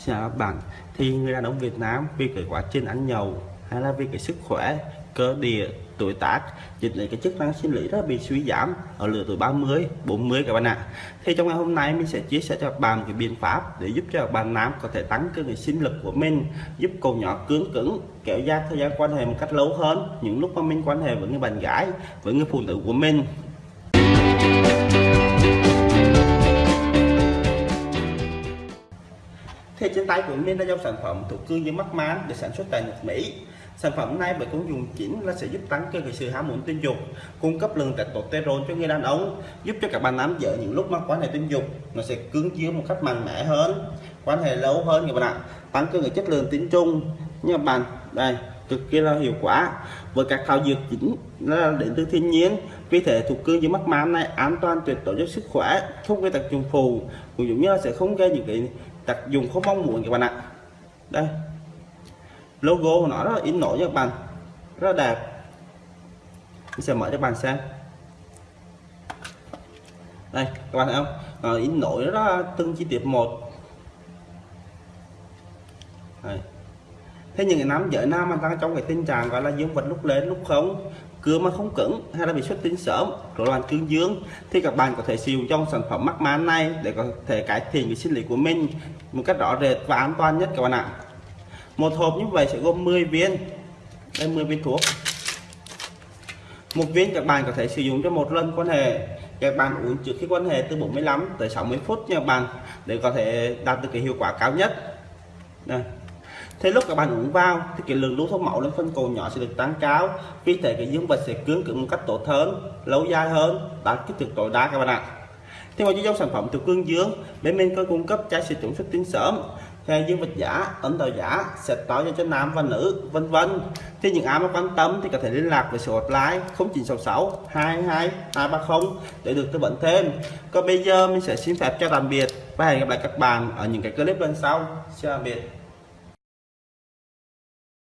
Xin chào các bạn. Thì người đàn ông Việt Nam vì cái quá trình ăn nhậu hay là vì cái sức khỏe, cơ địa, tuổi tác dẫn đến cái chức năng sinh lý rất bị suy giảm ở lứa tuổi 30 40 các bạn ạ. Thì trong ngày hôm nay mình sẽ chia sẻ cho các bạn cái biện pháp để giúp cho các bạn nam có thể tăng cường cái sinh lực của mình, giúp cầu nhỏ cứng cứng, kéo dài thời gian quan hệ một cách lâu hơn những lúc mà mình quan hệ với người bạn gái, với người phụ nữ của mình. Thì trên tay của mình là dòng sản phẩm thuộc cương dương mắt mán được sản xuất tại nước Mỹ. Sản phẩm này bởi công dụng chính là sẽ giúp tăng cơ cái sự ham muốn tình dục, cung cấp lượng testosterone cho người đàn ông, giúp cho các bạn nam giới những lúc mắc quan hệ tình dục. Nó sẽ cứng chiếu một cách mạnh mẽ hơn, quan hệ lâu hơn các bạn ạ. Tăng cơ cái chất lượng tính chung như bạn, đây, cực kỳ là hiệu quả. Với các thảo dược chính là đến từ thiên nhiên, vì thế thuộc cương dưới mắt mám này an toàn tuyệt đối cho sức khỏe, không gây tác dụng phụ. Cũng giống như là sẽ không gây những cái đặt dùng không mong muốn các bạn ạ. Đây. Logo của nó rất là in nổi nha các bạn. Rất là đẹp. Mình sẽ mở cho các bạn xem. Đây, các bạn thấy không? Nó in nổi rất là từng chi tiết một. Đây thế những cái nam giới nam mà đang trong cái tình trạng gọi là dương vật lúc lên lúc không cưa mà không cứng, hay là bị xuất tinh sớm, rối loạn cương dương. Thì các bạn có thể sử dụng trong sản phẩm mắc man này để có thể cải thiện cái sinh lý của mình một cách rõ rệt và an toàn nhất các bạn ạ. Một hộp như vậy sẽ gồm 10 viên. Đây 10 viên thuốc. Một viên các bạn có thể sử dụng cho một lần quan hệ. Các bạn uống trước khi quan hệ từ 45 tới 60 phút nha các bạn, để có thể đạt được cái hiệu quả cao nhất. Đây thế lúc các bạn uống vào thì cái lượng lưu thông máu lên phân cầu nhỏ sẽ được tăng cao. Vì thế cái dương vật sẽ cứng cứng một cách tốt hơn, lâu dài hơn. Đạt kích thước tối đa các bạn ạ. Thì ngoài dòng sản phẩm từ cương dương, bên mình có cung cấp chai xịt chống xuất tinh sớm. Hay dương vật giả ấn đầu giả sẽ to cho nam và nữ, vân vân. Thì những ai mà quan tâm thì có thể liên lạc với số hotline 0966 22 230 để được tư vấn thêm. Còn bây giờ mình sẽ xin phép cho tạm biệt và hẹn gặp lại các bạn ở những cái clip lần sau. Xin tạm biệt.